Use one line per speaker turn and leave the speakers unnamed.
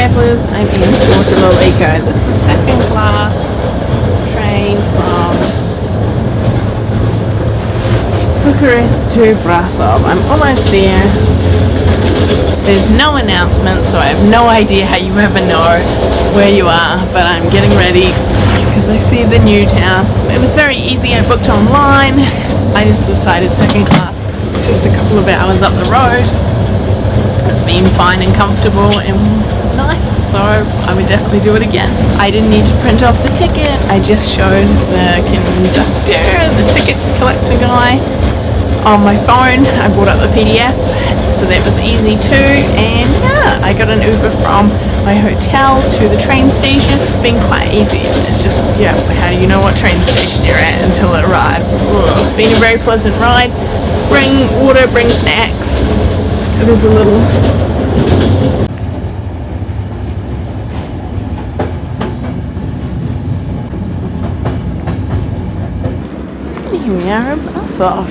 travellers, I'm in Porto This is second class train from Bucharest to Brasov. I'm almost there. There's no announcement, so I have no idea how you ever know where you are, but I'm getting ready because I see the new town. It was very easy, I booked online. I just decided second class. It's just a couple of hours up the road. It's been fine and comfortable and nice, so I would definitely do it again. I didn't need to print off the ticket, I just showed the conductor, the ticket collector guy on my phone. I brought up the PDF so that was easy too and yeah I got an Uber from my hotel to the train station it's been quite easy it's just yeah how do you know what train station you're at until it arrives Ugh. it's been a very pleasant ride bring water bring snacks there's a little here we are in Brasov.